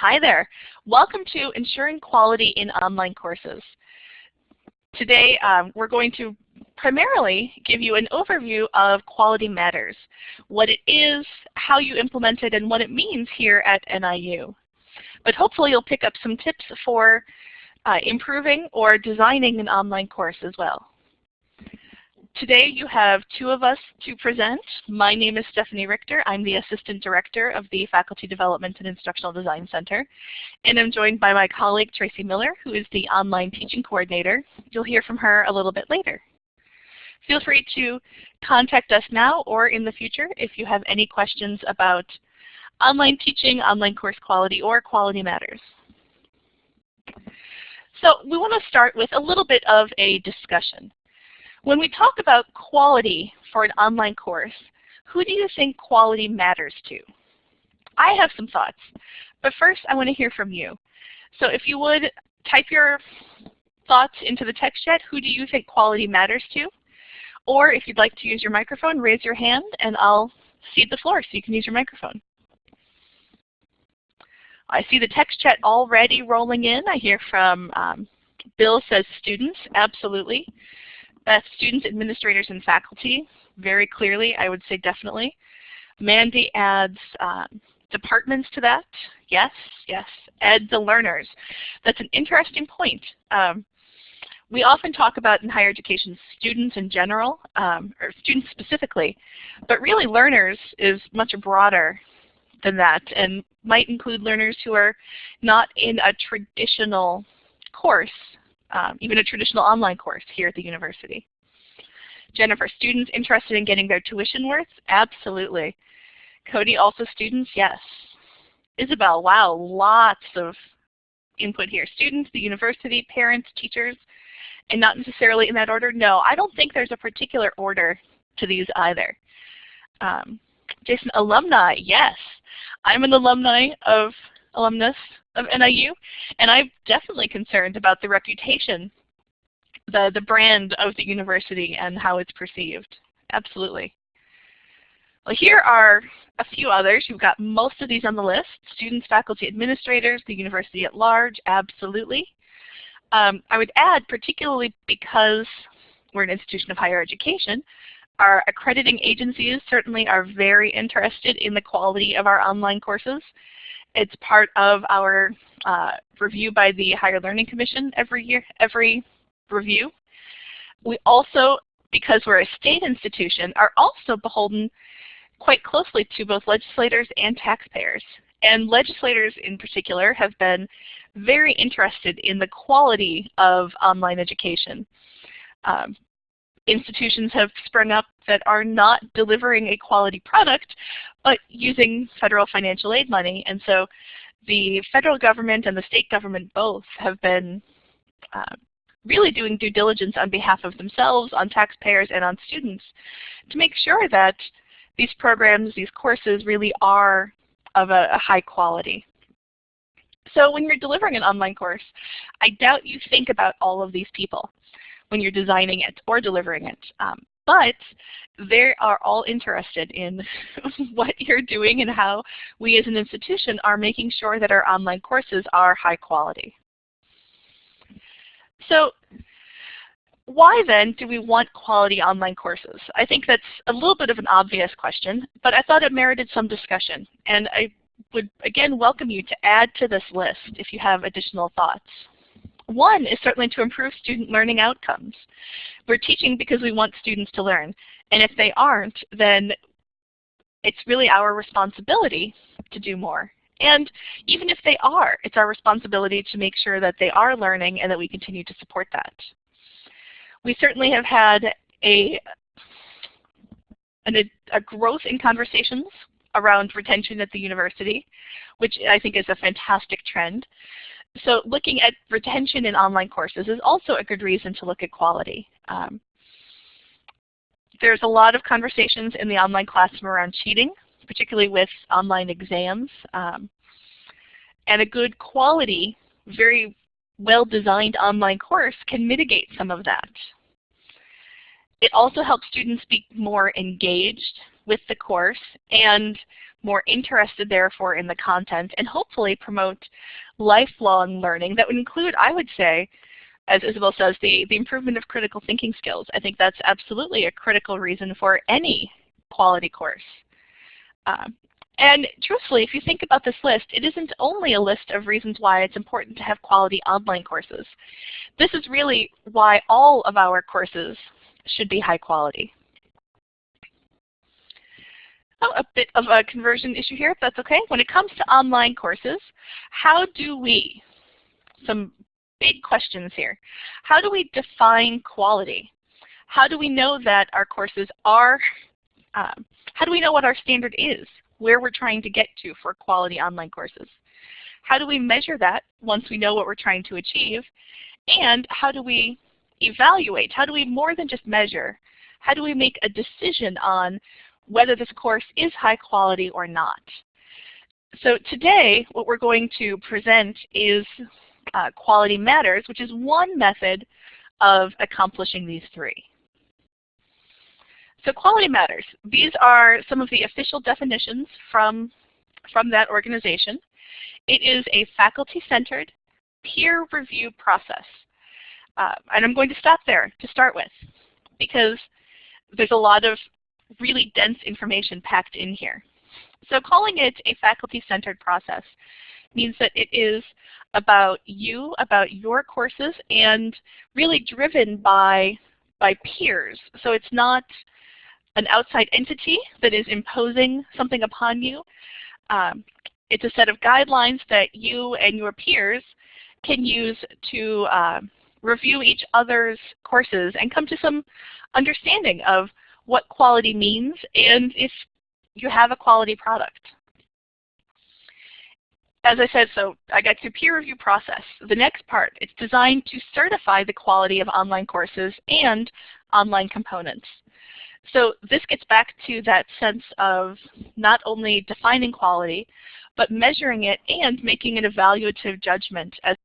Hi there. Welcome to Ensuring Quality in Online Courses. Today um, we're going to primarily give you an overview of Quality Matters, what it is, how you implement it, and what it means here at NIU. But hopefully you'll pick up some tips for uh, improving or designing an online course as well. Today you have two of us to present. My name is Stephanie Richter. I'm the Assistant Director of the Faculty Development and Instructional Design Center. And I'm joined by my colleague Tracy Miller, who is the Online Teaching Coordinator. You'll hear from her a little bit later. Feel free to contact us now or in the future if you have any questions about online teaching, online course quality, or quality matters. So we want to start with a little bit of a discussion. When we talk about quality for an online course, who do you think quality matters to? I have some thoughts, but first I want to hear from you. So if you would type your thoughts into the text chat, who do you think quality matters to? Or if you'd like to use your microphone, raise your hand and I'll cede the floor so you can use your microphone. I see the text chat already rolling in. I hear from um, Bill says students, absolutely. Students, administrators, and faculty, very clearly, I would say definitely. Mandy adds um, departments to that. Yes, yes. Ed the learners. That's an interesting point. Um, we often talk about in higher education students in general, um, or students specifically, but really learners is much broader than that and might include learners who are not in a traditional course um, even a traditional online course here at the university. Jennifer, students interested in getting their tuition worth? Absolutely. Cody, also students? Yes. Isabel, wow, lots of input here. Students, the university, parents, teachers, and not necessarily in that order? No, I don't think there's a particular order to these either. Um, Jason, alumni, yes. I'm an alumni of alumnus of NIU, and I'm definitely concerned about the reputation, the, the brand of the university and how it's perceived. Absolutely. Well, here are a few others. You've got most of these on the list. Students, faculty, administrators, the university at large, absolutely. Um, I would add, particularly because we're an institution of higher education, our accrediting agencies certainly are very interested in the quality of our online courses it's part of our uh, review by the Higher Learning Commission every year, every review. We also, because we're a state institution, are also beholden quite closely to both legislators and taxpayers. And legislators in particular have been very interested in the quality of online education. Um, institutions have sprung up that are not delivering a quality product, but using federal financial aid money. And so the federal government and the state government both have been uh, really doing due diligence on behalf of themselves, on taxpayers, and on students to make sure that these programs, these courses really are of a, a high quality. So when you're delivering an online course, I doubt you think about all of these people when you're designing it or delivering it. Um, but they are all interested in what you're doing and how we as an institution are making sure that our online courses are high quality. So why then do we want quality online courses? I think that's a little bit of an obvious question, but I thought it merited some discussion. And I would again welcome you to add to this list if you have additional thoughts. One is certainly to improve student learning outcomes. We're teaching because we want students to learn. And if they aren't, then it's really our responsibility to do more. And even if they are, it's our responsibility to make sure that they are learning and that we continue to support that. We certainly have had a, an, a growth in conversations around retention at the university, which I think is a fantastic trend. So looking at retention in online courses is also a good reason to look at quality. Um, there's a lot of conversations in the online classroom around cheating, particularly with online exams. Um, and a good quality, very well-designed online course can mitigate some of that. It also helps students be more engaged with the course and more interested therefore in the content and hopefully promote lifelong learning that would include, I would say, as Isabel says, the, the improvement of critical thinking skills. I think that's absolutely a critical reason for any quality course. Um, and truthfully, if you think about this list, it isn't only a list of reasons why it's important to have quality online courses. This is really why all of our courses should be high quality. Oh, a bit of a conversion issue here, if that's okay. When it comes to online courses, how do we, some big questions here, how do we define quality? How do we know that our courses are, um, how do we know what our standard is, where we're trying to get to for quality online courses? How do we measure that once we know what we're trying to achieve? And how do we evaluate? How do we more than just measure? How do we make a decision on whether this course is high quality or not. So today, what we're going to present is uh, Quality Matters, which is one method of accomplishing these three. So Quality Matters, these are some of the official definitions from, from that organization. It is a faculty-centered peer review process. Uh, and I'm going to stop there to start with because there's a lot of really dense information packed in here. So calling it a faculty-centered process means that it is about you, about your courses, and really driven by, by peers. So it's not an outside entity that is imposing something upon you. Um, it's a set of guidelines that you and your peers can use to uh, review each other's courses and come to some understanding of what quality means and if you have a quality product. As I said, so I got to peer review process. The next part, it's designed to certify the quality of online courses and online components. So this gets back to that sense of not only defining quality, but measuring it and making an evaluative judgment as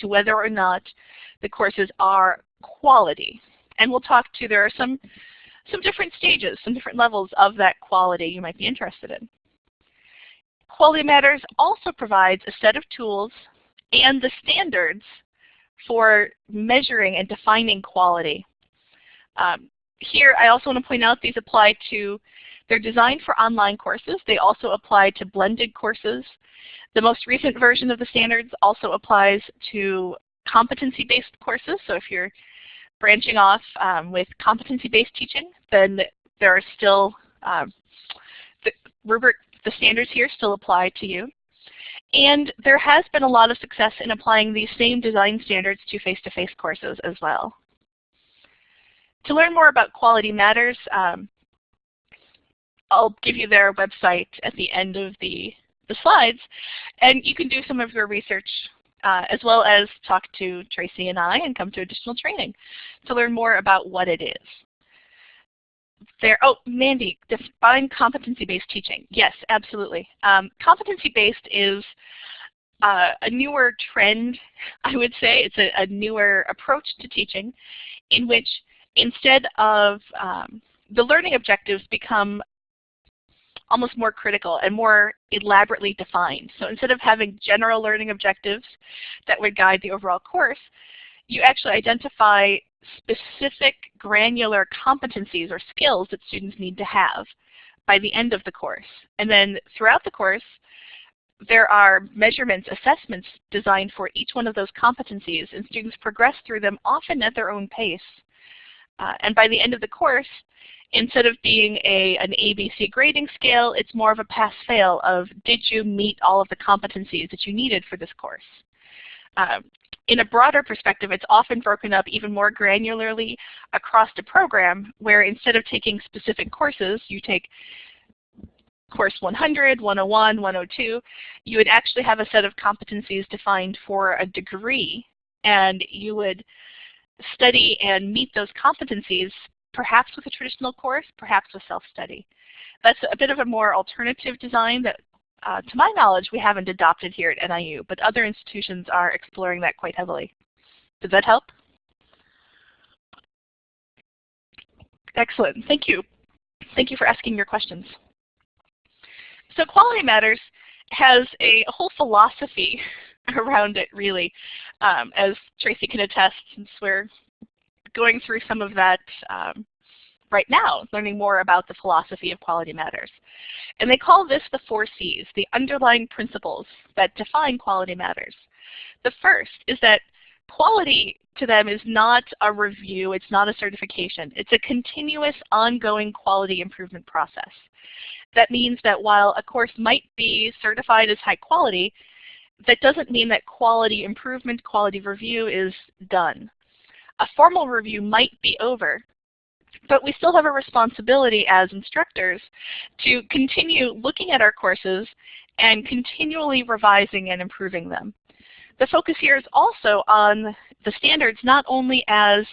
to whether or not the courses are quality. And we'll talk to, there are some some different stages, some different levels of that quality you might be interested in. Quality Matters also provides a set of tools and the standards for measuring and defining quality. Um, here I also want to point out these apply to, they're designed for online courses. They also apply to blended courses. The most recent version of the standards also applies to competency-based courses. So if you're branching off um, with competency-based teaching, then there are still um, the rubric, the standards here still apply to you. And there has been a lot of success in applying these same design standards to face-to-face -face courses as well. To learn more about Quality Matters, um, I'll give you their website at the end of the, the slides, and you can do some of your research uh, as well as talk to Tracy and I and come to additional training to learn more about what it is. There, oh, Mandy, define competency-based teaching. Yes, absolutely. Um, competency-based is uh, a newer trend, I would say. It's a, a, newer approach to teaching in which instead of um, the learning objectives become almost more critical and more elaborately defined. So instead of having general learning objectives that would guide the overall course, you actually identify specific granular competencies or skills that students need to have by the end of the course. And then throughout the course, there are measurements, assessments designed for each one of those competencies, and students progress through them often at their own pace. Uh, and by the end of the course, instead of being a, an ABC grading scale, it's more of a pass-fail of did you meet all of the competencies that you needed for this course. Um, in a broader perspective, it's often broken up even more granularly across the program, where instead of taking specific courses, you take course 100, 101, 102, you would actually have a set of competencies defined for a degree, and you would study and meet those competencies perhaps with a traditional course, perhaps with self-study. That's a bit of a more alternative design that, uh, to my knowledge, we haven't adopted here at NIU, but other institutions are exploring that quite heavily. Does that help? Excellent, thank you. thank you for asking your questions. So Quality Matters has a whole philosophy around it really, um, as Tracy can attest since we're going through some of that um, right now, learning more about the philosophy of Quality Matters. And they call this the four C's, the underlying principles that define Quality Matters. The first is that quality to them is not a review, it's not a certification. It's a continuous, ongoing quality improvement process. That means that while a course might be certified as high quality, that doesn't mean that quality improvement, quality review is done. A formal review might be over, but we still have a responsibility as instructors to continue looking at our courses and continually revising and improving them. The focus here is also on the standards not only as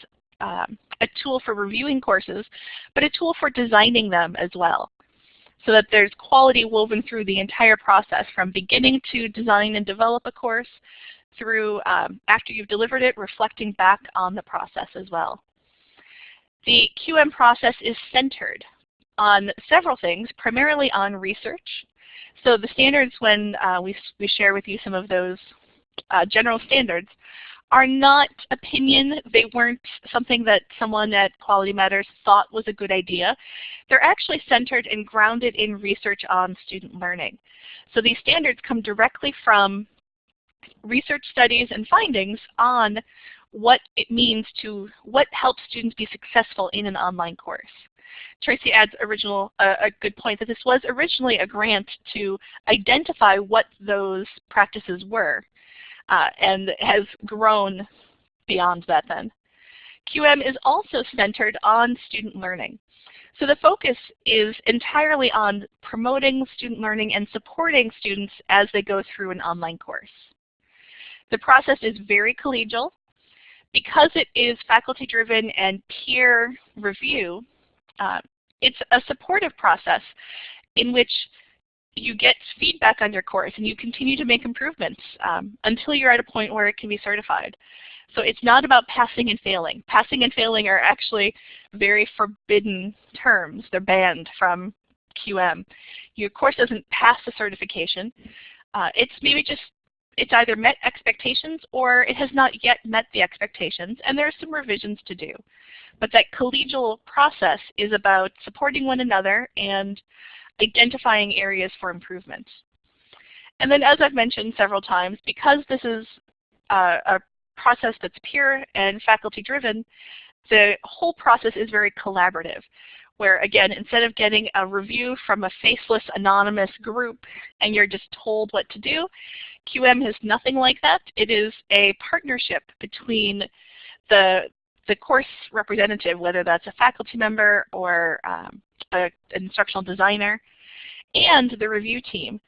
um, a tool for reviewing courses, but a tool for designing them as well so that there's quality woven through the entire process from beginning to design and develop a course through um, after you've delivered it, reflecting back on the process as well. The QM process is centered on several things, primarily on research. So the standards, when uh, we, we share with you some of those uh, general standards, are not opinion. They weren't something that someone at Quality Matters thought was a good idea. They're actually centered and grounded in research on student learning. So these standards come directly from research studies and findings on what it means to, what helps students be successful in an online course. Tracy adds original, uh, a good point that this was originally a grant to identify what those practices were uh, and has grown beyond that then. QM is also centered on student learning. So the focus is entirely on promoting student learning and supporting students as they go through an online course. The process is very collegial. Because it is faculty-driven and peer review, uh, it's a supportive process in which you get feedback on your course and you continue to make improvements um, until you're at a point where it can be certified. So it's not about passing and failing. Passing and failing are actually very forbidden terms. They're banned from QM. Your course doesn't pass the certification. Uh, it's maybe just, it's either met expectations or it has not yet met the expectations, and there are some revisions to do. But that collegial process is about supporting one another and identifying areas for improvement. And then as I've mentioned several times, because this is uh, a process that's peer and faculty driven, the whole process is very collaborative where again, instead of getting a review from a faceless anonymous group and you're just told what to do, QM has nothing like that. It is a partnership between the, the course representative, whether that's a faculty member or um, a, an instructional designer, and the review team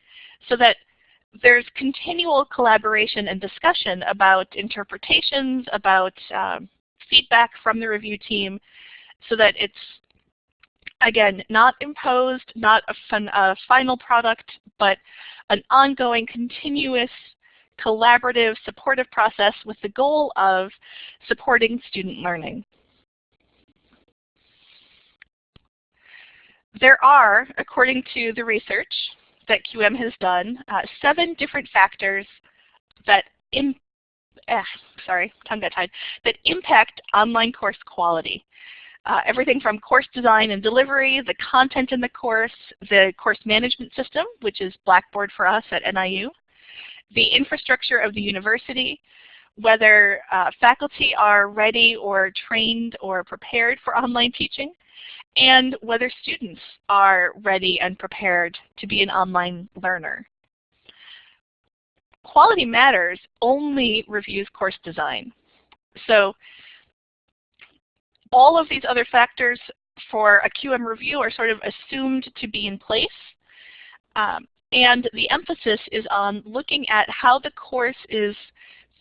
so that there's continual collaboration and discussion about interpretations, about um, feedback from the review team so that it's, again, not imposed, not a, fun, a final product, but an ongoing, continuous, collaborative, supportive process with the goal of supporting student learning. There are, according to the research that QM has done, uh, seven different factors that eh, sorry, tongue got tied, that impact online course quality. Uh, everything from course design and delivery, the content in the course, the course management system, which is Blackboard for us at NIU, the infrastructure of the university, whether uh, faculty are ready or trained or prepared for online teaching, and whether students are ready and prepared to be an online learner. Quality Matters only reviews course design. So all of these other factors for a QM review are sort of assumed to be in place. Um, and the emphasis is on looking at how the course is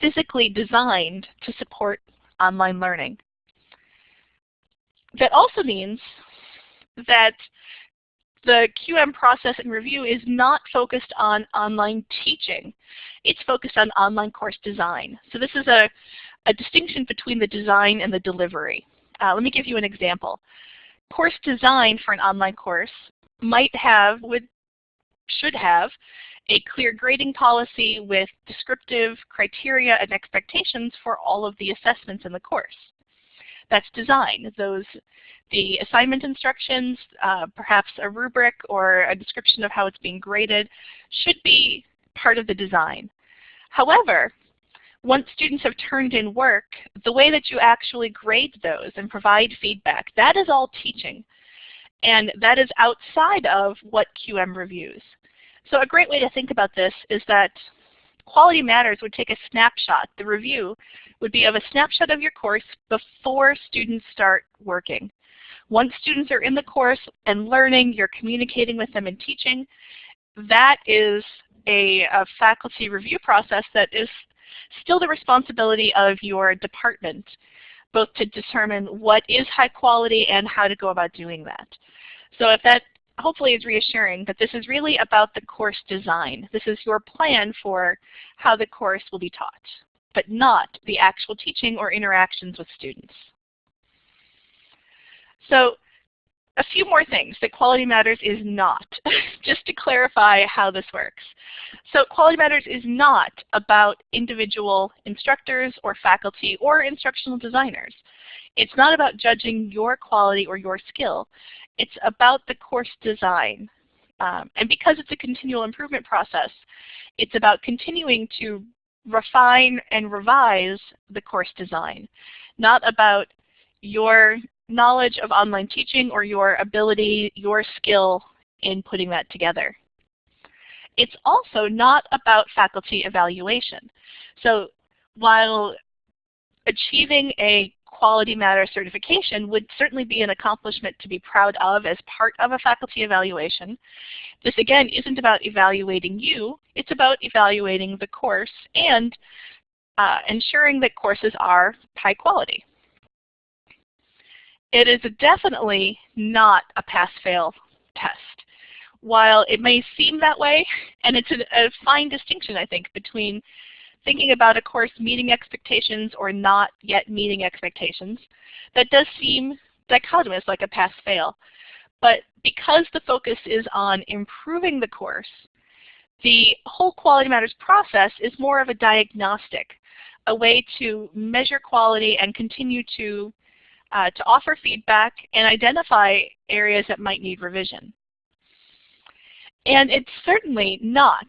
physically designed to support online learning. That also means that the QM process and review is not focused on online teaching. It's focused on online course design. So this is a, a distinction between the design and the delivery. Uh, let me give you an example. course design for an online course might have, would, should have, a clear grading policy with descriptive criteria and expectations for all of the assessments in the course. That's design. Those, the assignment instructions, uh, perhaps a rubric or a description of how it's being graded should be part of the design. However, once students have turned in work, the way that you actually grade those and provide feedback, that is all teaching. And that is outside of what QM reviews. So a great way to think about this is that Quality Matters would take a snapshot. The review would be of a snapshot of your course before students start working. Once students are in the course and learning, you're communicating with them and teaching, that is a, a faculty review process that is still the responsibility of your department, both to determine what is high quality and how to go about doing that. So if that hopefully is reassuring that this is really about the course design. This is your plan for how the course will be taught, but not the actual teaching or interactions with students. So a few more things that Quality Matters is not, just to clarify how this works. So Quality Matters is not about individual instructors or faculty or instructional designers. It's not about judging your quality or your skill. It's about the course design. Um, and because it's a continual improvement process, it's about continuing to refine and revise the course design, not about your knowledge of online teaching or your ability, your skill in putting that together. It's also not about faculty evaluation. So while achieving a Quality Matter certification would certainly be an accomplishment to be proud of as part of a faculty evaluation. This again isn't about evaluating you, it's about evaluating the course and uh, ensuring that courses are high quality. It is definitely not a pass-fail test. While it may seem that way, and it's a, a fine distinction, I think, between thinking about a course meeting expectations or not yet meeting expectations, that does seem dichotomous, like a pass-fail. But because the focus is on improving the course, the whole Quality Matters process is more of a diagnostic, a way to measure quality and continue to uh, to offer feedback and identify areas that might need revision. And it's certainly not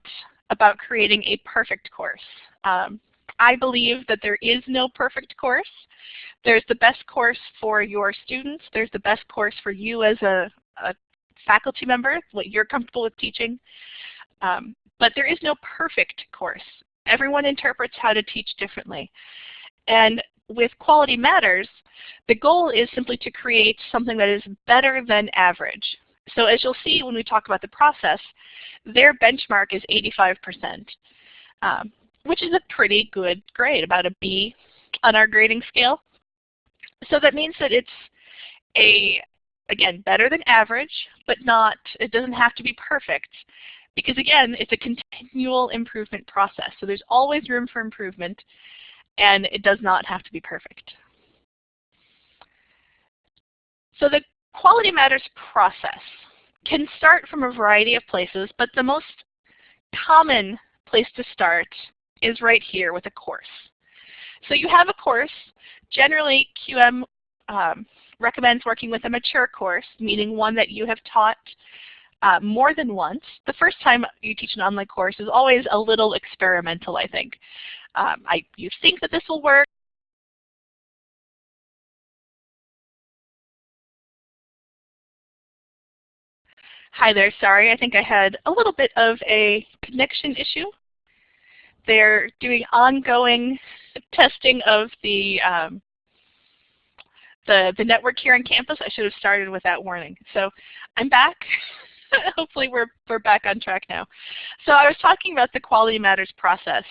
about creating a perfect course. Um, I believe that there is no perfect course. There's the best course for your students. There's the best course for you as a, a faculty member, what you're comfortable with teaching. Um, but there is no perfect course. Everyone interprets how to teach differently. And with Quality Matters, the goal is simply to create something that is better than average. So as you'll see when we talk about the process, their benchmark is 85%, um, which is a pretty good grade, about a B on our grading scale. So that means that it's a, again, better than average, but not, it doesn't have to be perfect. Because again, it's a continual improvement process. So there's always room for improvement and it does not have to be perfect. So the Quality Matters process can start from a variety of places, but the most common place to start is right here with a course. So you have a course. Generally, QM um, recommends working with a mature course, meaning one that you have taught uh, more than once. The first time you teach an online course is always a little experimental, I think. Um, I, you think that this will work. Hi there, sorry, I think I had a little bit of a connection issue. They're doing ongoing testing of the, um, the, the network here on campus. I should have started with that warning. So I'm back. hopefully we're, we're back on track now. So I was talking about the Quality Matters process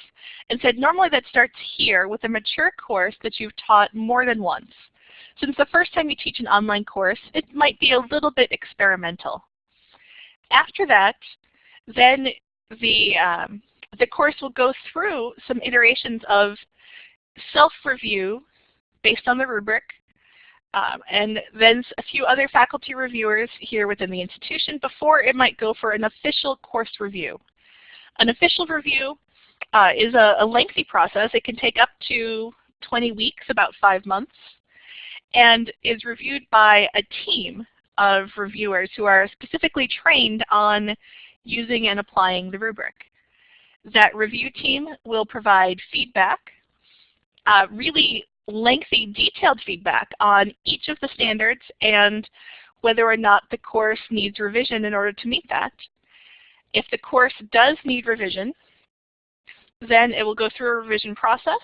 and said normally that starts here with a mature course that you've taught more than once. Since the first time you teach an online course, it might be a little bit experimental. After that, then the, um, the course will go through some iterations of self-review based on the rubric, Um, and then a few other faculty reviewers here within the institution before it might go for an official course review. An official review uh, is a, a, lengthy process. It can take up to 20 weeks, about five months, and is reviewed by a team of reviewers who are specifically trained on using and applying the rubric. That review team will provide feedback, uh, really lengthy, detailed feedback on each of the standards and whether or not the course needs revision in order to meet that. If the course does need revision, then it will go through a revision process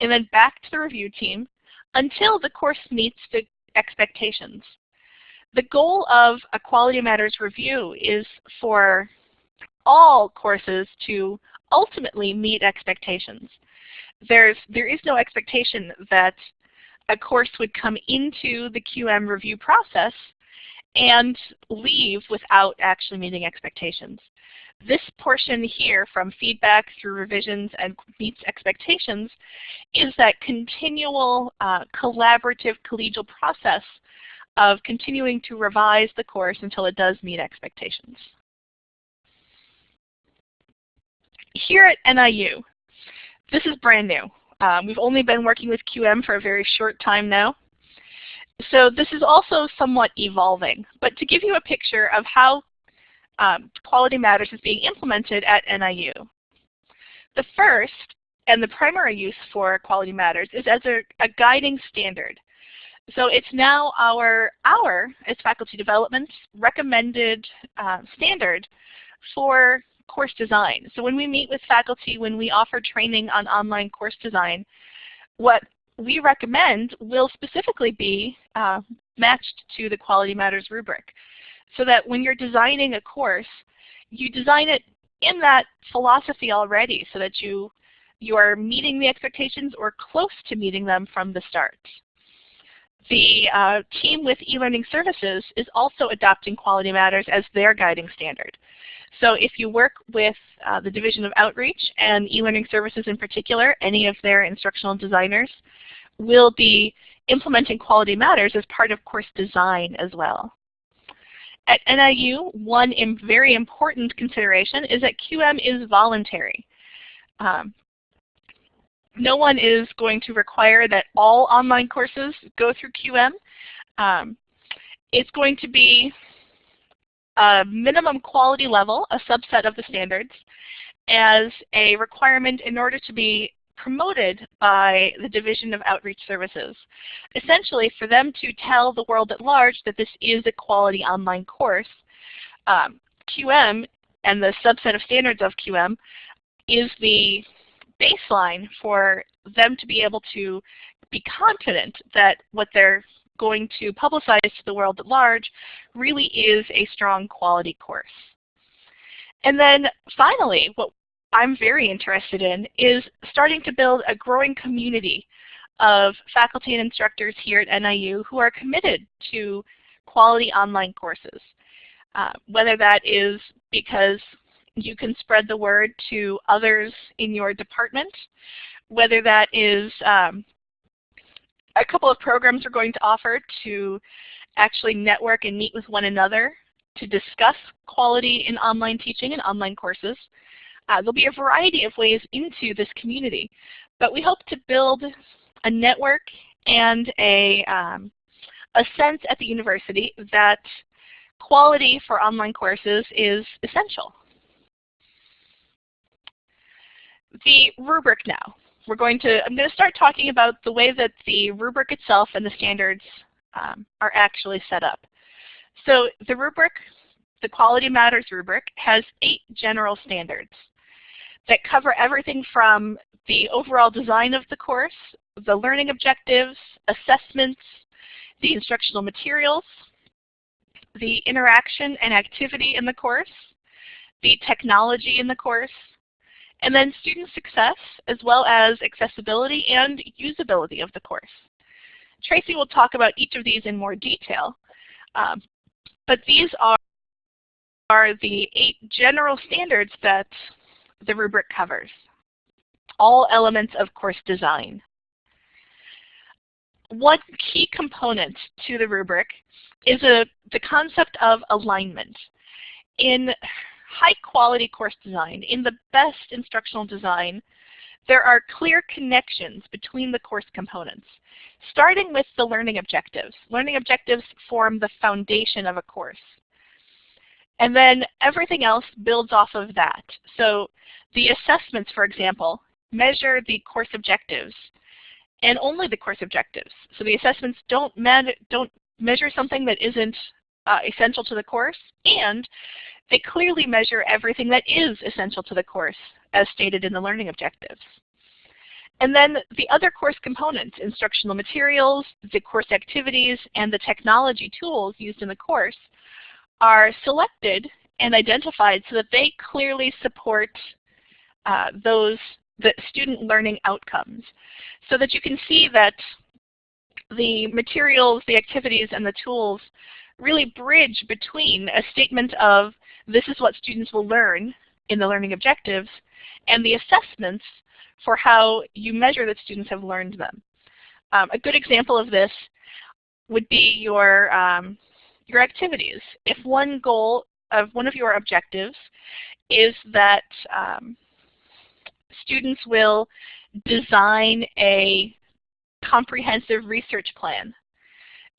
and then back to the review team until the course meets the expectations. The goal of a Quality Matters review is for all courses to ultimately meet expectations. There's, there is no expectation that a course would come into the QM review process and leave without actually meeting expectations. This portion here from feedback through revisions and meets expectations is that continual uh, collaborative collegial process of continuing to revise the course until it does meet expectations. Here at NIU, this is brand new. Um, we've only been working with QM for a very short time now. So this is also somewhat evolving. But to give you a picture of how um, Quality Matters is being implemented at NIU. The first and the primary use for Quality Matters is as a, a guiding standard. So it's now our, our, as faculty development, recommended uh, standard for course design. So when we meet with faculty, when we offer training on online course design, what we recommend will specifically be uh, matched to the Quality Matters rubric so that when you're designing a course, you design it in that philosophy already so that you, you are meeting the expectations or close to meeting them from the start. The uh, team with eLearning Services is also adopting Quality Matters as their guiding standard. So if you work with uh, the Division of Outreach and eLearning Services in particular, any of their instructional designers will be implementing Quality Matters as part of course design as well. At NIU, one very important consideration is that QM is voluntary. Um, no one is going to require that all online courses go through QM. Um, it's going to be a minimum quality level, a subset of the standards, as a requirement in order to be promoted by the Division of Outreach Services. Essentially, for them to tell the world at large that this is a quality online course, um, QM and the subset of standards of QM is the baseline for them to be able to be confident that what they're going to publicize to the world at large really is a strong quality course. And then finally, what I'm very interested in is starting to build a growing community of faculty and instructors here at NIU who are committed to quality online courses. Uh, whether that is because you can spread the word to others in your department, whether that is um, a couple of programs we're going to offer to actually network and meet with one another to discuss quality in online teaching and online courses. Uh, there'll be a variety of ways into this community, but we hope to build a network and a, um, a sense at the university that quality for online courses is essential. The rubric now. We're going to, I'm going to start talking about the way that the rubric itself and the standards um, are actually set up. So the rubric, the Quality Matters rubric, has eight general standards that cover everything from the overall design of the course, the learning objectives, assessments, the instructional materials, the interaction and activity in the course, the technology in the course, and then student success as well as accessibility and usability of the course. Tracy will talk about each of these in more detail, um, but these are, are the eight general standards that the rubric covers. All elements of course design. one key component to the rubric is a, the concept of alignment. In high quality course design, in the best instructional design, there are clear connections between the course components, starting with the learning objectives. Learning objectives form the foundation of a course. And then everything else builds off of that. So the assessments, for example, measure the course objectives and only the course objectives. So the assessments don't, don't measure something that isn't uh, essential to the course, and they clearly measure everything that is essential to the course, as stated in the learning objectives. And then the other course components, instructional materials, the course activities, and the technology tools used in the course are selected and identified so that they clearly support uh, those the student learning outcomes so that you can see that the materials, the activities, and the tools really bridge between a statement of this is what students will learn in the learning objectives and the assessments for how you measure that students have learned them. Um, a good example of this would be your, um, your activities. If one goal of one of your objectives is that um, students will design a comprehensive research plan,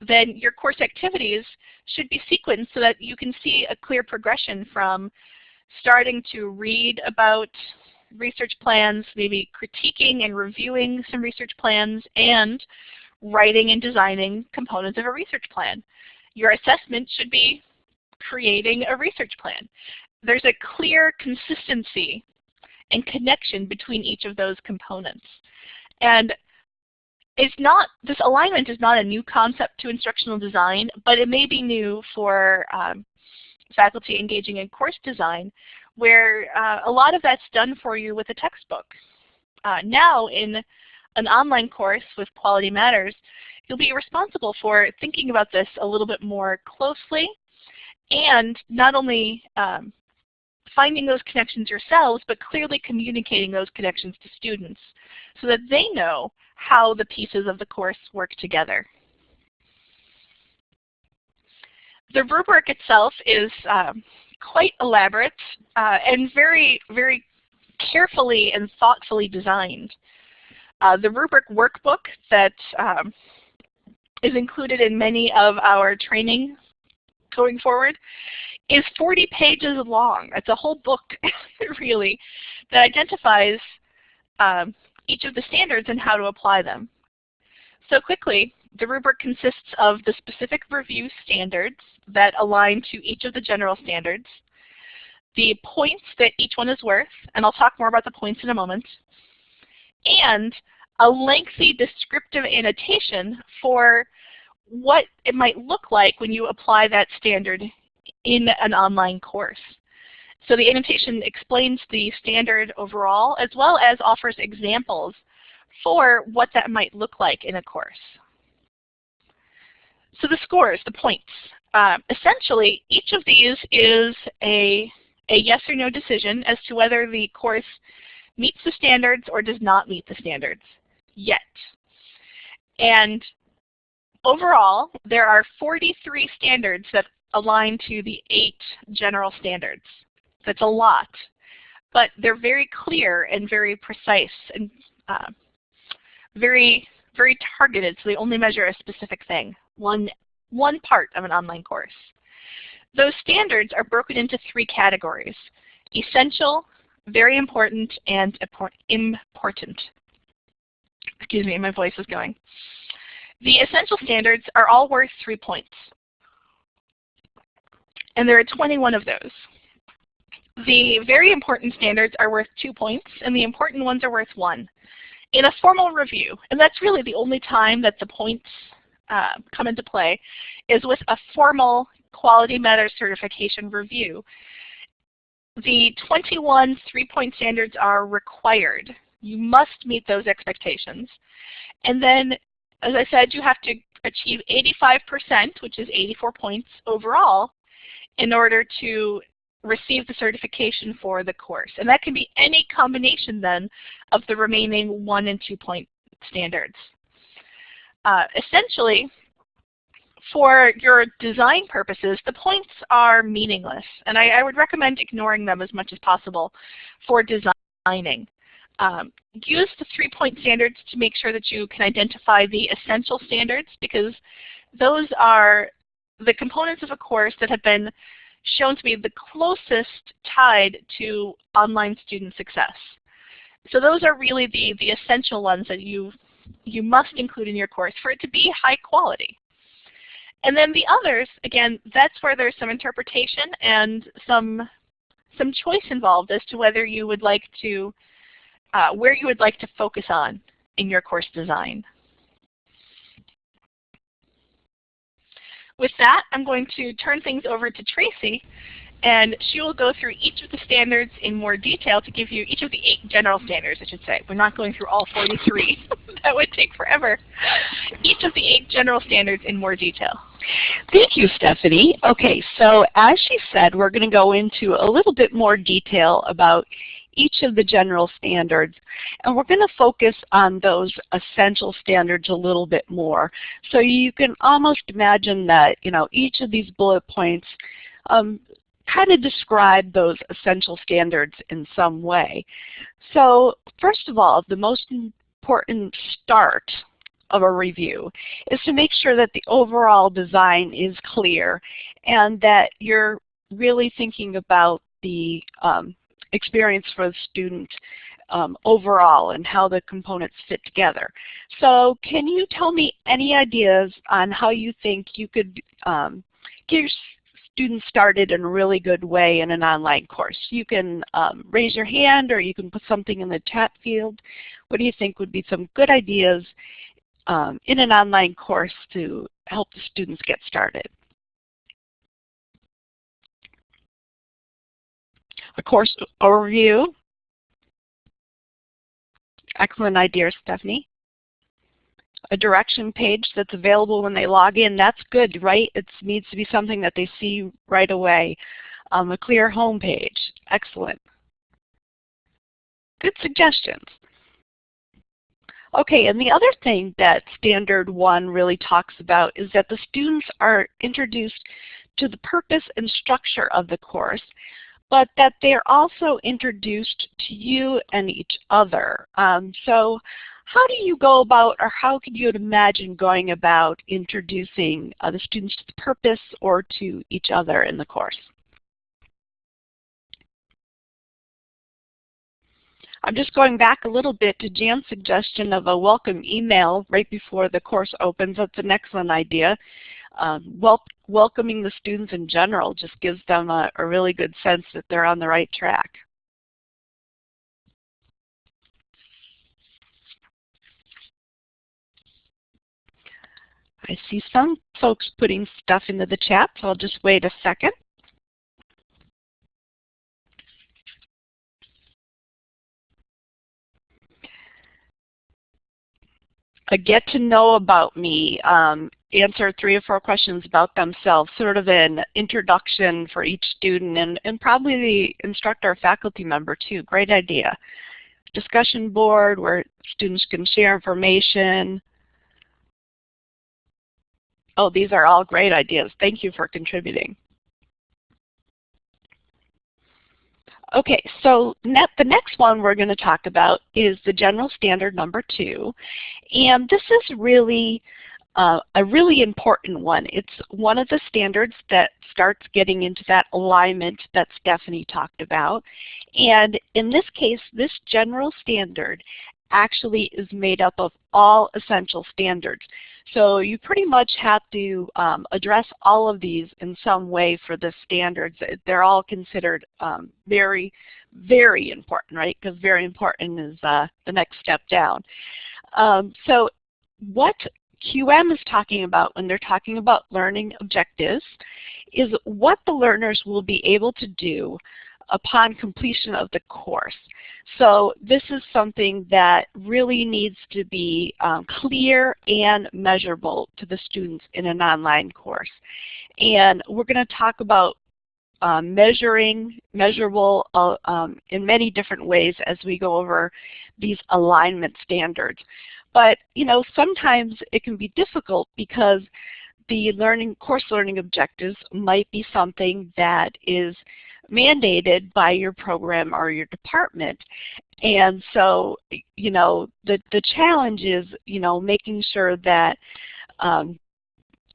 then your course activities should be sequenced so that you can see a clear progression from starting to read about research plans, maybe critiquing and reviewing some research plans, and writing and designing components of a research plan. Your assessment should be creating a research plan. There's a clear consistency and connection between each of those components. And it's not, this alignment is not a new concept to instructional design, but it may be new for um, faculty engaging in course design, where uh, a lot of that's done for you with a textbook. Uh, now in an online course with Quality Matters, you'll be responsible for thinking about this a little bit more closely and not only um, finding those connections yourselves, but clearly communicating those connections to students so that they know how the pieces of the course work together. The rubric itself is um, quite elaborate uh, and very, very carefully and thoughtfully designed. Uh, the rubric workbook that um, is included in many of our training going forward is 40 pages long. It's a whole book, really, that identifies um, each of the standards and how to apply them. So quickly, the rubric consists of the specific review standards that align to each of the general standards, the points that each one is worth, and I'll talk more about the points in a moment, and a lengthy descriptive annotation for what it might look like when you apply that standard in an online course. So the annotation explains the standard overall as well as offers examples for what that might look like in a course. So the scores, the points. Uh, essentially, each of these is a, a yes or no decision as to whether the course meets the standards or does not meet the standards yet. And overall, there are 43 standards that align to the eight general standards. That's a lot, but they're very clear and very precise and uh, very, very targeted, so they only measure a specific thing, one, one part of an online course. Those standards are broken into three categories, essential, very important, and important. Excuse me, my voice is going. The essential standards are all worth three points. And there are 21 of those. The very important standards are worth two points, and the important ones are worth one. In a formal review, and that's really the only time that the points uh, come into play, is with a formal Quality Matters certification review. The 21 three-point standards are required. You must meet those expectations. And then, as I said, you have to achieve 85%, which is 84 points overall, in order to receive the certification for the course. And that can be any combination then of the remaining one and two point standards. uh, essentially, for your design purposes, the points are meaningless, and I, I, would recommend ignoring them as much as possible for designing. Um, use the three-point standards to make sure that you can identify the essential standards because those are the components of a course that have been shown to be the closest tied to online student success. So those are really the, the essential ones that you, you must include in your course for it to be high quality. And then the others, again, that's where there's some interpretation and some, some choice involved as to whether you would like to, uh, where you would like to focus on in your course design. With that, I'm going to turn things over to Tracy, and she will go through each of the standards in more detail to give you each of the eight general standards, I should say. We're not going through all 43. that would take forever. Each of the eight general standards in more detail. Thank you, Stephanie. Okay, so as she said, we're going to go into a little bit more detail about each of the general standards. And we're going to focus on those essential standards a little bit more. So you can almost imagine that you know each of these bullet points um, kind of describe those essential standards in some way. So first of all, the most important start of a review is to make sure that the overall design is clear and that you're really thinking about the um, experience for the student um, overall and how the components fit together. So can you tell me any ideas on how you think you could um, get your students started in a really good way in an online course? You can um, raise your hand or you can put something in the chat field. What do you think would be some good ideas um, in an online course to help the students get started? A course overview. Excellent idea, Stephanie. A direction page that's available when they log in, that's good, right? It needs to be something that they see right away. Um, a clear home page, excellent. Good suggestions. Okay, and the other thing that Standard 1 really talks about is that the students are introduced to the purpose and structure of the course but that they're also introduced to you and each other. Um, so how do you go about, or how could you imagine going about introducing uh, the students to the purpose or to each other in the course? I'm just going back a little bit to Jan's suggestion of a welcome email right before the course opens. That's an excellent idea um, wel welcoming the students in general just gives them a, a really good sense that they're on the right track. I see some folks putting stuff into the chat, so I'll just wait a second. A get to know about me, um, answer three or four questions about themselves, sort of an introduction for each student and, and probably the instructor or faculty member too. Great idea. Discussion board where students can share information. Oh, these are all great ideas. Thank you for contributing. Okay, so the next one we're going to talk about is the general standard number two. And this is really uh, a really important one. It's one of the standards that starts getting into that alignment that Stephanie talked about. And in this case, this general standard actually is made up of all essential standards. So you pretty much have to um, address all of these in some way for the standards. They're all considered um, very, very important, right? Because very important is uh, the next step down. Um, so what QM is talking about when they're talking about learning objectives is what the learners will be able to do upon completion of the course. So this is something that really needs to be um, clear and measurable to the students in an online course. And we're going to talk about um, measuring, measurable uh, um, in many different ways as we go over these alignment standards. But you know, sometimes it can be difficult because the learning course learning objectives might be something that is mandated by your program or your department. And so, you know, the, the challenge is, you know, making sure that um,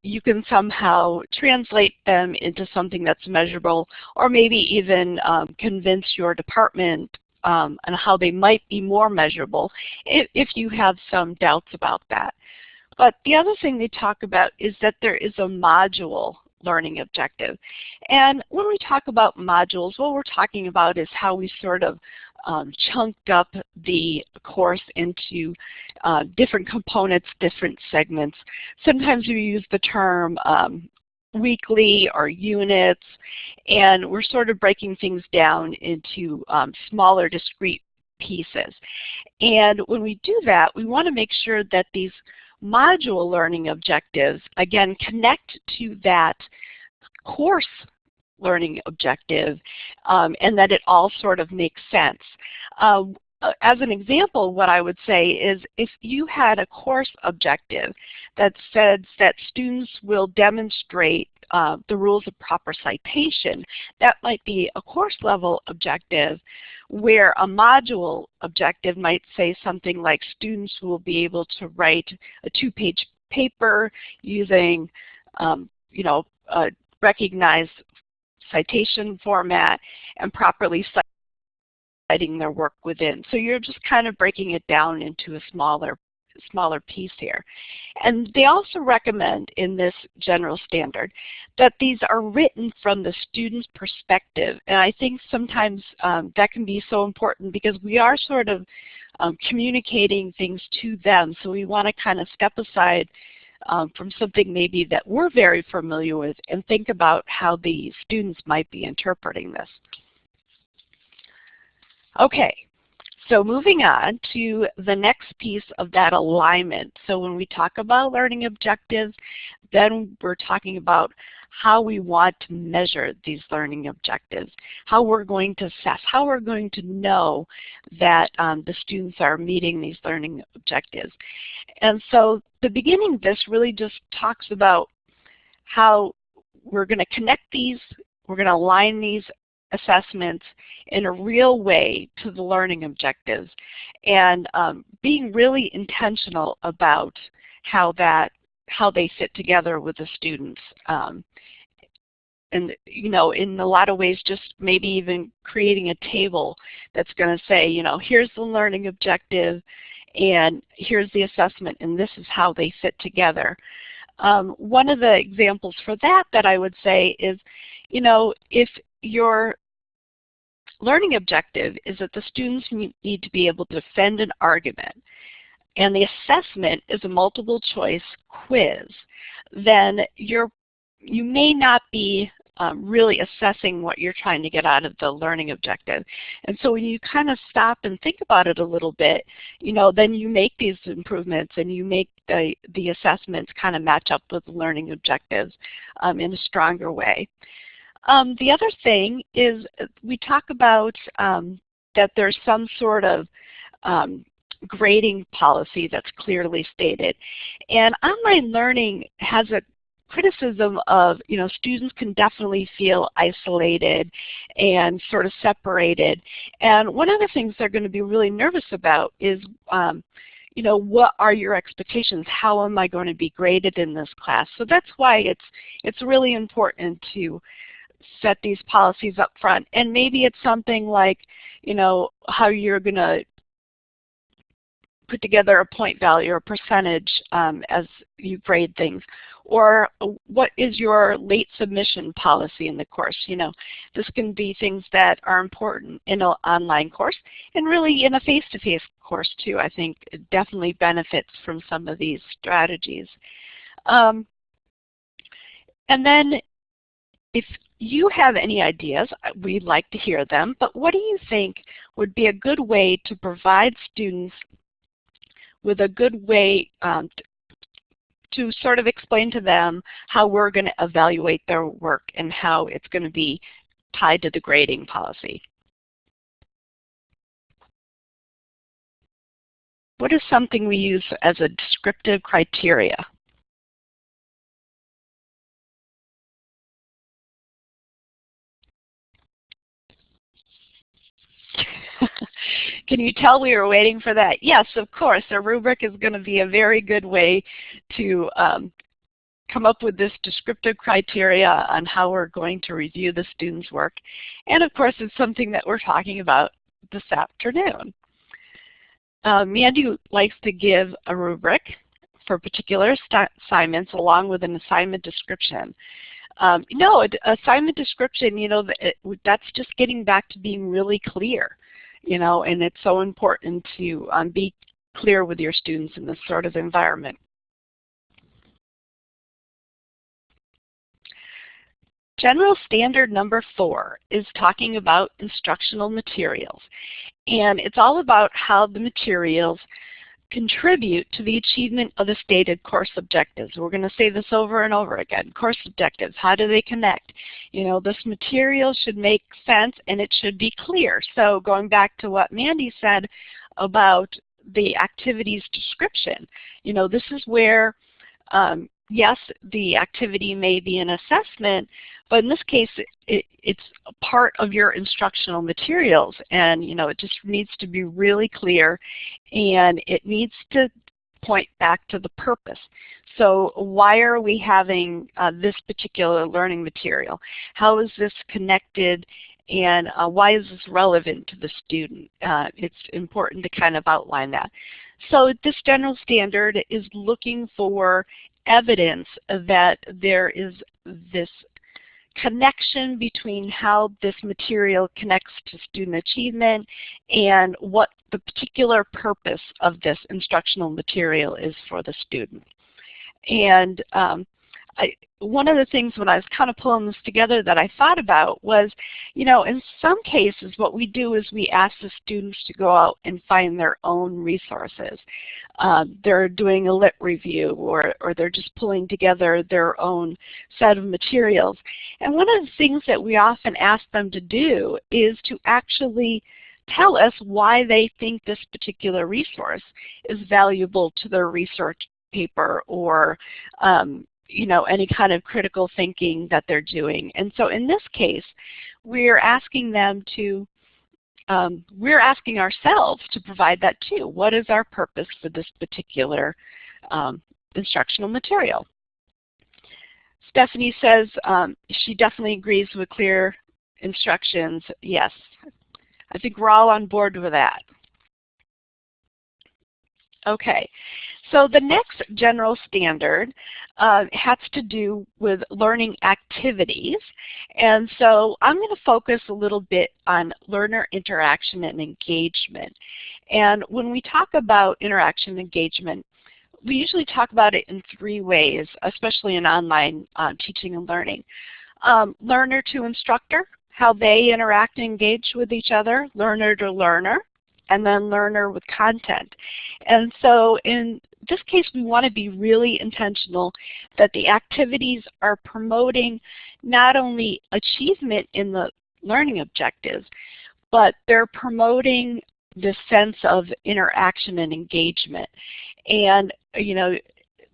you can somehow translate them into something that's measurable or maybe even um, convince your department um, on how they might be more measurable if, if you have some doubts about that. But the other thing they talk about is that there is a module learning objective. And when we talk about modules, what we're talking about is how we sort of um, chunked up the course into uh, different components, different segments. Sometimes we use the term um, weekly or units, and we're sort of breaking things down into um, smaller discrete pieces. And when we do that, we want to make sure that these module learning objectives, again, connect to that course learning objective um, and that it all sort of makes sense. Uh, as an example, what I would say is if you had a course objective that said that students will demonstrate uh, the rules of proper citation, that might be a course level objective where a module objective might say something like students will be able to write a two-page paper using um, you know, a recognized citation format and properly their work within. So you're just kind of breaking it down into a smaller smaller piece here. And they also recommend in this general standard that these are written from the student's perspective. And I think sometimes um, that can be so important because we are sort of um, communicating things to them. So we want to kind of step aside um, from something maybe that we're very familiar with and think about how the students might be interpreting this. Okay, so moving on to the next piece of that alignment. So when we talk about learning objectives, then we're talking about how we want to measure these learning objectives, how we're going to assess, how we're going to know that um, the students are meeting these learning objectives. And so the beginning of this really just talks about how we're going to connect these, we're going to align these assessments in a real way to the learning objectives and um, being really intentional about how that how they fit together with the students. Um, and you know, in a lot of ways, just maybe even creating a table that's going to say, you know, here's the learning objective, and here's the assessment, and this is how they fit together. Um, one of the examples for that that I would say is, you know, if your learning objective is that the students need to be able to defend an argument, and the assessment is a multiple choice quiz, then you're, you may not be um, really assessing what you're trying to get out of the learning objective. And so when you kind of stop and think about it a little bit, you know, then you make these improvements and you make the, the assessments kind of match up with the learning objectives um, in a stronger way. Um, the other thing is we talk about um, that there's some sort of um, grading policy that's clearly stated. And online learning has a criticism of, you know, students can definitely feel isolated and sort of separated. And one of the things they're going to be really nervous about is, um, you know, what are your expectations? How am I going to be graded in this class? So that's why it's, it's really important to set these policies up front. And maybe it's something like, you know, how you're going to put together a point value or percentage um, as you grade things. Or what is your late submission policy in the course? You know, this can be things that are important in an online course and really in a face-to-face -face course too. I think it definitely benefits from some of these strategies. Um, and then if you have any ideas, we'd like to hear them, but what do you think would be a good way to provide students with a good way um, to sort of explain to them how we're going to evaluate their work and how it's going to be tied to the grading policy. what is something we use as a descriptive criteria? Can you tell we were waiting for that? Yes, of course. A rubric is going to be a very good way to um, come up with this descriptive criteria on how we're going to review the student's work. And of course, it's something that we're talking about this afternoon. Uh, Mandy likes to give a rubric for particular assignments along with an assignment description. Um, no, assignment description, you know, that's just getting back to being really clear, you know, and it's so important to um, be clear with your students in this sort of environment. General standard number four is talking about instructional materials. And it's all about how the materials contribute to the achievement of the stated course objectives. We're going to say this over and over again. Course objectives, how do they connect? You know, this material should make sense and it should be clear. So going back to what Mandy said about the activities description, you know, this is where um, yes, the activity may be an assessment, but in this case, it, it's part of your instructional materials, and you know it just needs to be really clear, and it needs to point back to the purpose. So why are we having uh, this particular learning material? How is this connected and uh, why is this relevant to the student? Uh, it's important to kind of outline that. So this general standard is looking for evidence that there is this connection between how this material connects to student achievement and what the particular purpose of this instructional material is for the student. And um, I, one of the things when I was kind of pulling this together that I thought about was, you know, in some cases what we do is we ask the students to go out and find their own resources. Uh, they're doing a lit review or, or they're just pulling together their own set of materials. And one of the things that we often ask them to do is to actually tell us why they think this particular resource is valuable to their research paper or um, you know, any kind of critical thinking that they're doing. And so in this case, we're asking them to, um, we're asking ourselves to provide that too. What is our purpose for this particular um, instructional material? Stephanie says um, she definitely agrees with clear instructions. Yes, I think we're all on board with that. Okay, so the next general standard uh, has to do with learning activities. And so I'm going to focus a little bit on learner interaction and engagement. And when we talk about interaction and engagement, we usually talk about it in three ways, especially in online uh, teaching and learning. Um, learner to instructor, how they interact and engage with each other, learner to learner, and then learner with content. And so in this case, we want to be really intentional that the activities are promoting not only achievement in the learning objectives, but they're promoting the sense of interaction and engagement. And, you know,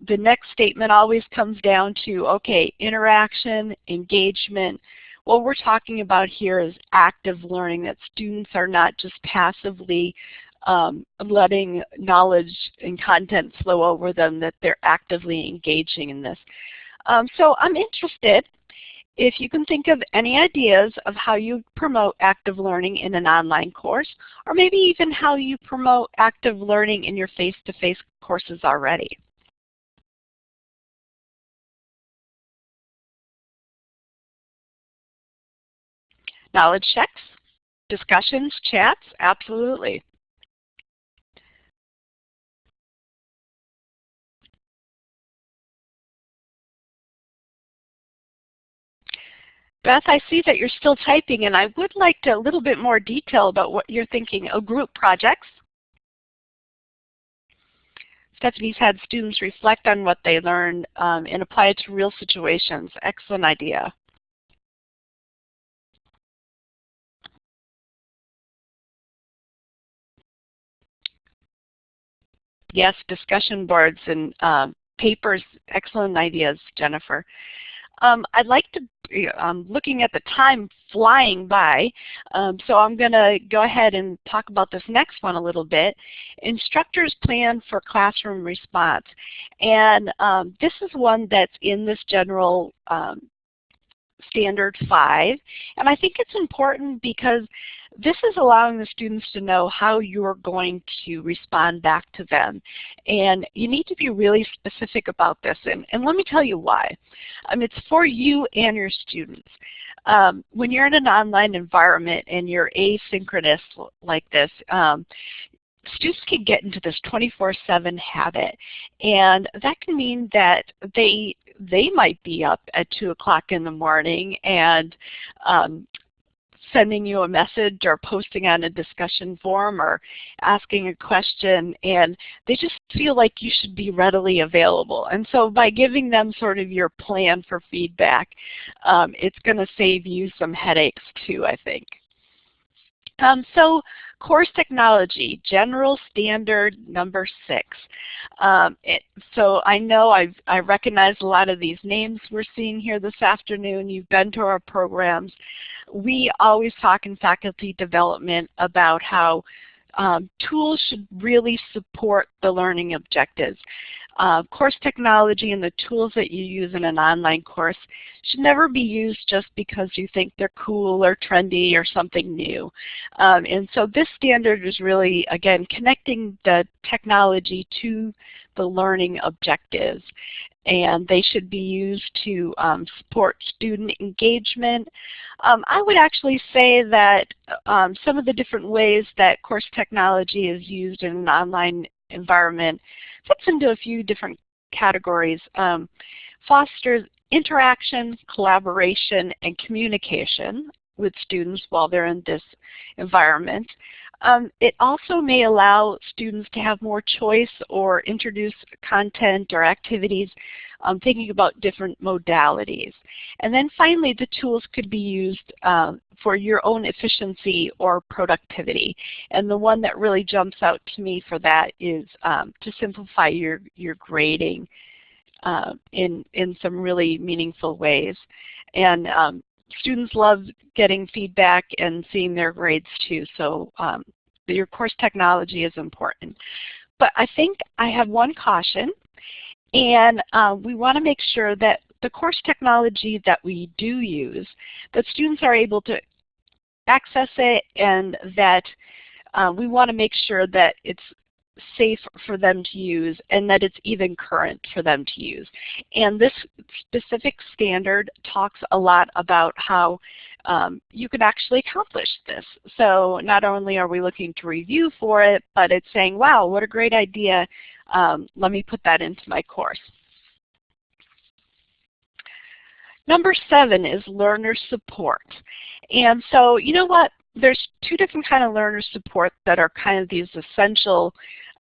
the next statement always comes down to, okay, interaction, engagement, what we're talking about here is active learning, that students are not just passively um, letting knowledge and content flow over them, that they're actively engaging in this. Um, so I'm interested if you can think of any ideas of how you promote active learning in an online course, or maybe even how you promote active learning in your face-to-face -face courses already. Knowledge checks, discussions, chats, absolutely. Beth, I see that you're still typing, and I would like to, a little bit more detail about what you're thinking. of group projects. Stephanie's had students reflect on what they learned um, and apply it to real situations. Excellent idea. Yes, discussion boards and uh, papers, excellent ideas, Jennifer. Um, I'd like to, I'm um, looking at the time flying by, um, so I'm going to go ahead and talk about this next one a little bit. Instructors plan for classroom response. And um, this is one that's in this general um, standard 5. And I think it's important because this is allowing the students to know how you're going to respond back to them. And you need to be really specific about this. And, and let me tell you why. Um, it's for you and your students. Um, when you're in an online environment and you're asynchronous like this, um, students can get into this 24-7 habit. And that can mean that they they might be up at 2 o'clock in the morning and um, sending you a message or posting on a discussion forum or asking a question and they just feel like you should be readily available. And so by giving them sort of your plan for feedback, um, it's going to save you some headaches too, I think. Um, so course technology, general standard number six. Um, it, so I know I've, I recognize a lot of these names we're seeing here this afternoon. You've been to our programs. We always talk in faculty development about how um, tools should really support the learning objectives. Uh, course technology and the tools that you use in an online course should never be used just because you think they're cool or trendy or something new. Um, and so this standard is really, again, connecting the technology to the learning objectives. And they should be used to um, support student engagement. Um, I would actually say that um, some of the different ways that course technology is used in an online environment fits into a few different categories. Um, fosters interaction, collaboration, and communication with students while they're in this environment. Um, it also may allow students to have more choice or introduce content or activities um, thinking about different modalities. And then finally, the tools could be used uh, for your own efficiency or productivity. And the one that really jumps out to me for that is um, to simplify your, your grading uh, in, in some really meaningful ways. And um, students love getting feedback and seeing their grades too, so um, your course technology is important. But I think I have one caution, and uh, we want to make sure that the course technology that we do use, that students are able to access it and that uh, we want to make sure that it's safe for them to use and that it's even current for them to use. And this specific standard talks a lot about how um, you can actually accomplish this. So not only are we looking to review for it, but it's saying, wow, what a great idea. Um, let me put that into my course. Number seven is learner support. And so you know what? There's two different kind of learner support that are kind of these essential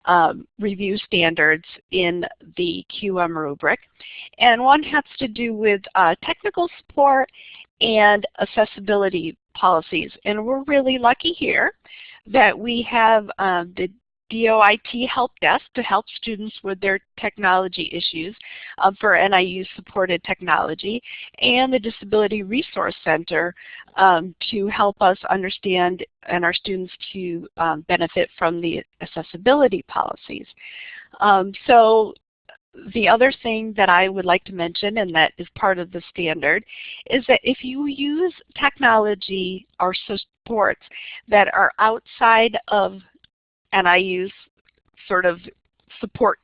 um, review standards in the QM rubric. And one has to do with uh, technical support and accessibility policies. And we're really lucky here that we have um, the DOIT Help Desk to help students with their technology issues um, for NIU supported technology and the Disability Resource Center um, to help us understand and our students to um, benefit from the accessibility policies. Um, so the other thing that I would like to mention, and that is part of the standard, is that if you use technology or supports that are outside of NIU's sort of support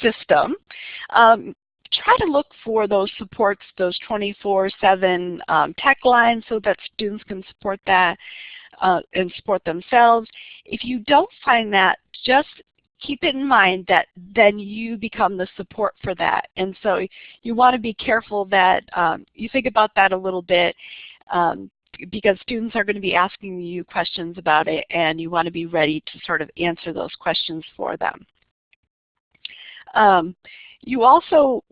system, um, try to look for those supports, those 24-7 um, tech lines so that students can support that uh, and support themselves. If you don't find that, just keep it in mind that then you become the support for that. And so you want to be careful that um, you think about that a little bit um, because students are going to be asking you questions about it and you want to be ready to sort of answer those questions for them. Um, you also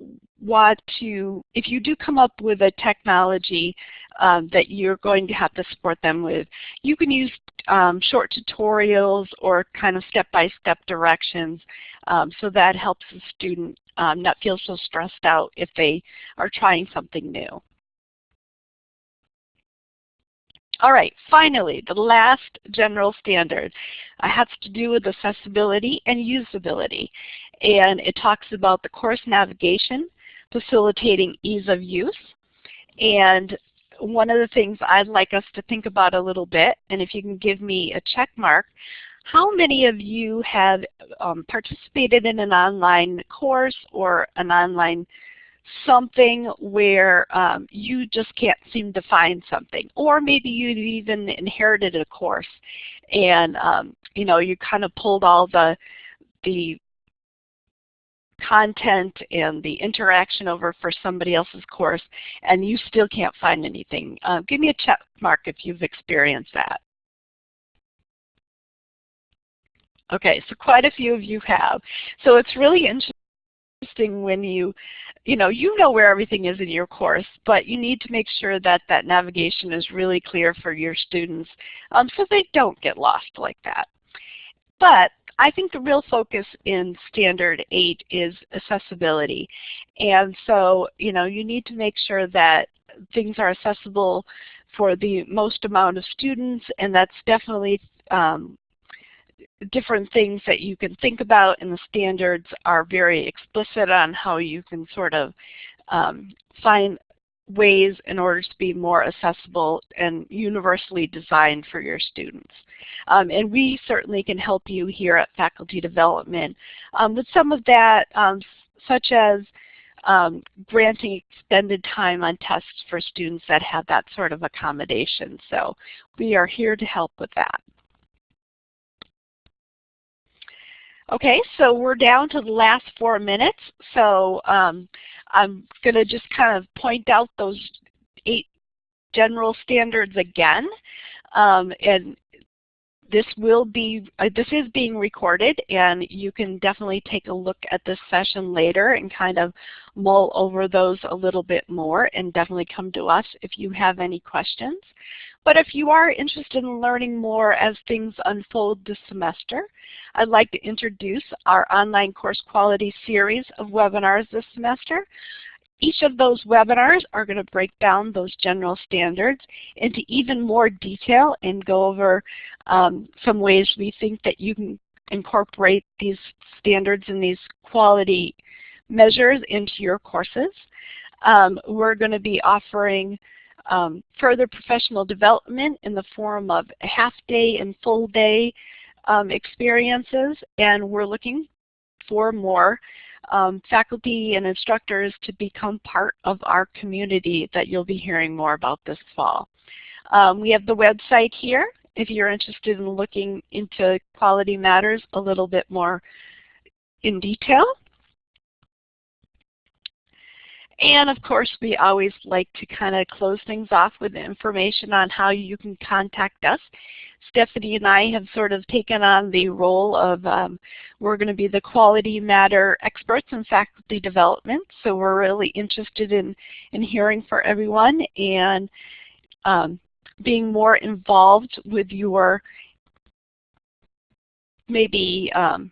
want to, if you do come up with a technology um, that you're going to have to support them with, you can use um, short tutorials or kind of step-by-step -step directions um, so that helps the student um, not feel so stressed out if they are trying something new. All right, finally, the last general standard uh, has to do with accessibility and usability. And it talks about the course navigation, facilitating ease of use. And one of the things I'd like us to think about a little bit, and if you can give me a check mark, how many of you have um, participated in an online course or an online something where um, you just can't seem to find something. Or maybe you've even inherited a course and um, you know you kind of pulled all the the content and the interaction over for somebody else's course and you still can't find anything. Uh, give me a check mark if you've experienced that. Okay, so quite a few of you have. So it's really interesting when you you know, you know where everything is in your course, but you need to make sure that that navigation is really clear for your students um, so they don't get lost like that. But I think the real focus in Standard 8 is accessibility. And so, you know, you need to make sure that things are accessible for the most amount of students, and that's definitely um, different things that you can think about and the standards are very explicit on how you can sort of um, find ways in order to be more accessible and universally designed for your students. Um, and we certainly can help you here at Faculty Development um, with some of that, um, such as um, granting extended time on tests for students that have that sort of accommodation. So we are here to help with that. Okay, so we're down to the last four minutes. So um, I'm going to just kind of point out those eight general standards again. Um, and this will be, uh, this is being recorded and you can definitely take a look at this session later and kind of mull over those a little bit more and definitely come to us if you have any questions. But if you are interested in learning more as things unfold this semester, I'd like to introduce our online course quality series of webinars this semester. Each of those webinars are going to break down those general standards into even more detail and go over um, some ways we think that you can incorporate these standards and these quality measures into your courses. Um, we're going to be offering um, further professional development in the form of half-day and full-day um, experiences, and we're looking for more um, faculty and instructors to become part of our community that you'll be hearing more about this fall. Um, we have the website here if you're interested in looking into quality matters a little bit more in detail. And of course, we always like to kind of close things off with information on how you can contact us. Stephanie and I have sort of taken on the role of, um, we're going to be the quality matter experts in faculty development. So we're really interested in, in hearing for everyone and um, being more involved with your maybe um,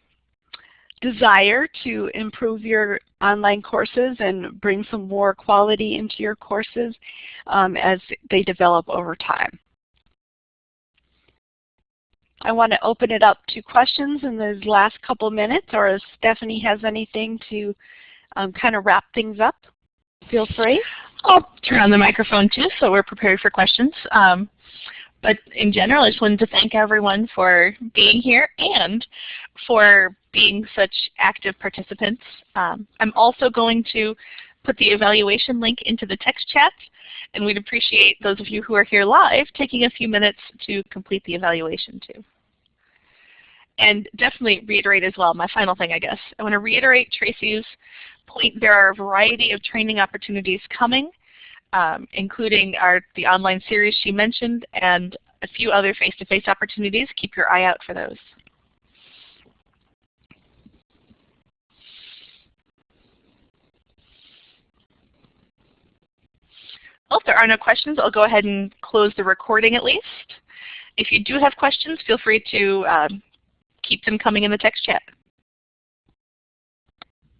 desire to improve your online courses and bring some more quality into your courses um, as they develop over time. I want to open it up to questions in those last couple minutes or if Stephanie has anything to um, kind of wrap things up, feel free. I'll turn on the microphone too so we're prepared for questions. Um, but in general, I just wanted to thank everyone for being here and for being such active participants. Um, I'm also going to put the evaluation link into the text chat, and we'd appreciate those of you who are here live taking a few minutes to complete the evaluation too. And definitely reiterate as well, my final thing I guess, I want to reiterate Tracy's point. There are a variety of training opportunities coming um, including our, the online series she mentioned and a few other face-to-face -face opportunities. Keep your eye out for those. Well, if there are no questions, I'll go ahead and close the recording at least. If you do have questions, feel free to um, keep them coming in the text chat.